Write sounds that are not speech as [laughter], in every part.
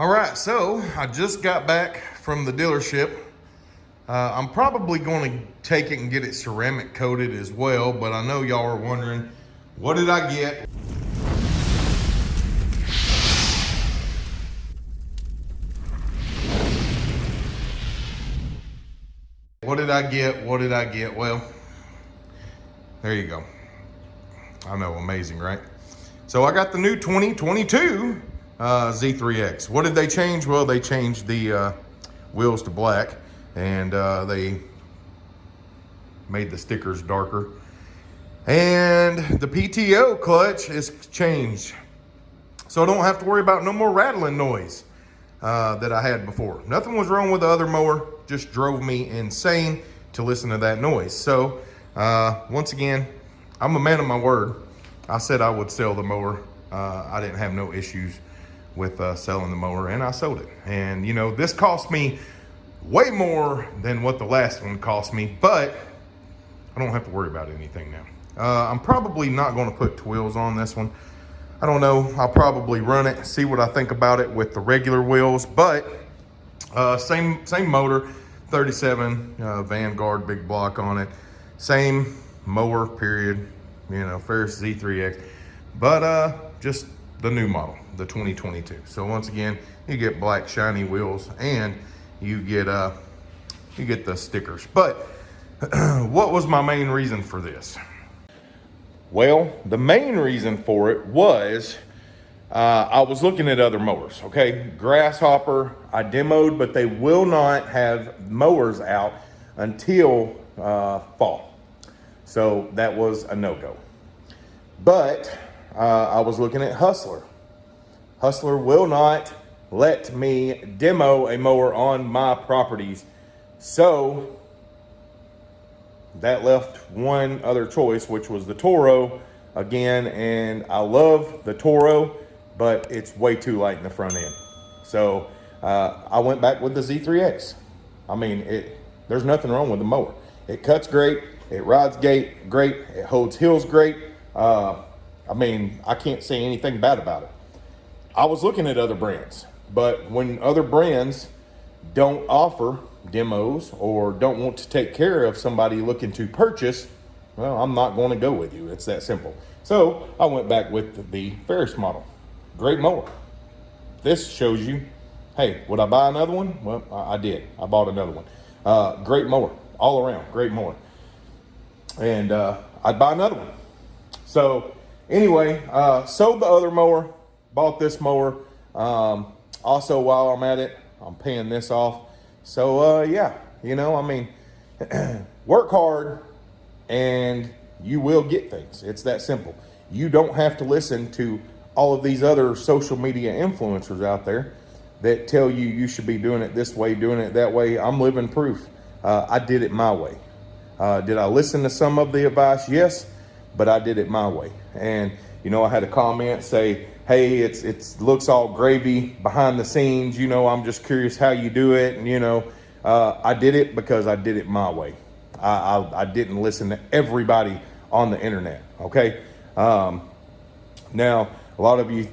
All right, so I just got back from the dealership. Uh, I'm probably going to take it and get it ceramic coated as well, but I know y'all are wondering, what did I get? What did I get? What did I get? Well, there you go. I know, amazing, right? So I got the new 2022 uh, Z3X. What did they change? Well, they changed the uh, wheels to black and uh, they made the stickers darker. And the PTO clutch is changed. So I don't have to worry about no more rattling noise uh, that I had before. Nothing was wrong with the other mower, just drove me insane to listen to that noise. So uh, once again, I'm a man of my word. I said I would sell the mower. Uh, I didn't have no issues with uh, selling the mower and I sold it. And you know, this cost me way more than what the last one cost me, but I don't have to worry about anything now. Uh, I'm probably not gonna put Tweels on this one. I don't know, I'll probably run it, see what I think about it with the regular wheels, but uh, same, same motor, 37 uh, Vanguard big block on it. Same mower, period, you know, Ferris Z3X, but uh, just the new model, the 2022. So once again, you get black shiny wheels and you get uh, you get the stickers. But [clears throat] what was my main reason for this? Well, the main reason for it was uh, I was looking at other mowers, okay? Grasshopper, I demoed, but they will not have mowers out until uh, fall. So that was a no-go. But uh, I was looking at Hustler. Hustler will not let me demo a mower on my properties. So that left one other choice, which was the Toro again. And I love the Toro, but it's way too light in the front end. So uh, I went back with the Z3X. I mean, it, there's nothing wrong with the mower. It cuts great. It rides great. Great. It holds hills great. Uh, I mean, I can't say anything bad about it. I was looking at other brands, but when other brands don't offer demos or don't want to take care of somebody looking to purchase, well, I'm not going to go with you. It's that simple. So I went back with the Ferris model. Great mower. This shows you, hey, would I buy another one? Well, I, did. I bought another one. Uh, great mower, all around, great mower. And uh, I'd buy another one. So anyway, uh, sold the other mower, bought this mower. Um, also, while I'm at it, I'm paying this off. So, uh, yeah, you know, I mean, [clears throat] work hard and you will get things. It's that simple. You don't have to listen to all of these other social media influencers out there that tell you you should be doing it this way, doing it that way. I'm living proof. Uh, I did it my way. Uh, did I listen to some of the advice? Yes, but I did it my way. And, you know, I had a comment say, hey, it's it's looks all gravy behind the scenes. You know, I'm just curious how you do it. And, you know, uh, I did it because I did it my way. I, I, I, didn't listen to everybody on the internet, okay? Um, now, a lot of you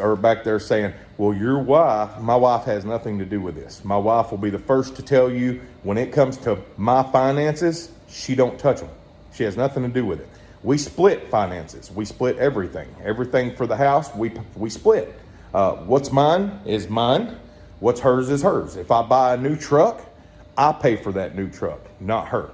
are back there saying, well, your wife, my wife has nothing to do with this. My wife will be the first to tell you when it comes to my finances, she don't touch them. She has nothing to do with it. We split finances. We split everything. Everything for the house, we, we split. Uh, what's mine is mine. What's hers is hers. If I buy a new truck, I pay for that new truck, not her.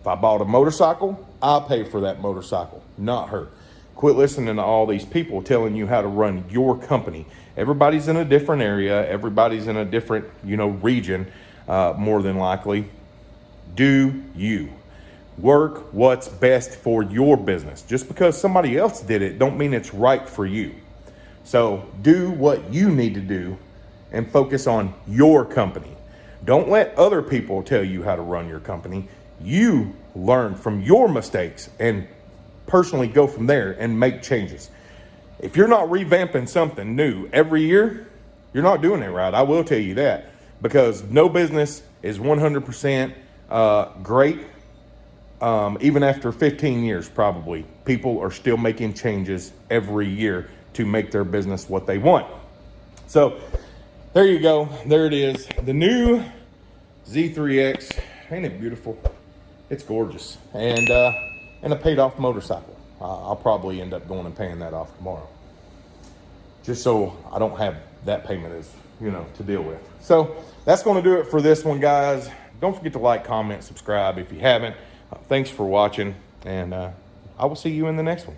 If I bought a motorcycle, I pay for that motorcycle, not her. Quit listening to all these people telling you how to run your company. Everybody's in a different area. Everybody's in a different, you know, region, uh, more than likely. Do you. Work what's best for your business. Just because somebody else did it don't mean it's right for you. So do what you need to do and focus on your company. Don't let other people tell you how to run your company. You learn from your mistakes and personally go from there and make changes. If you're not revamping something new every year, you're not doing it right. I will tell you that because no business is 100% uh, great um, even after 15 years, probably, people are still making changes every year to make their business what they want. So there you go. There it is. The new Z3X. Ain't it beautiful? It's gorgeous. And, uh, and a paid off motorcycle. Uh, I'll probably end up going and paying that off tomorrow. Just so I don't have that payment as, you know, to deal with. So that's going to do it for this one, guys. Don't forget to like, comment, subscribe if you haven't. Thanks for watching, and uh, I will see you in the next one.